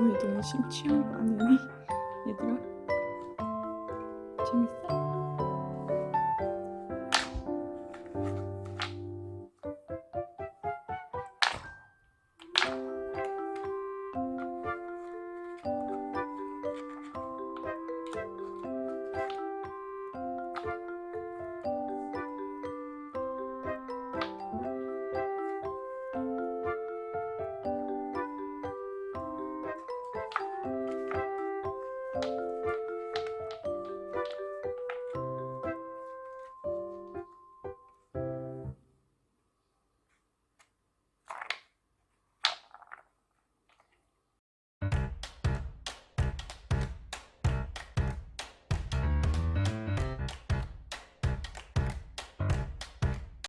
이거 너무 심취한 거 아니니? 얘들아? 재밌어?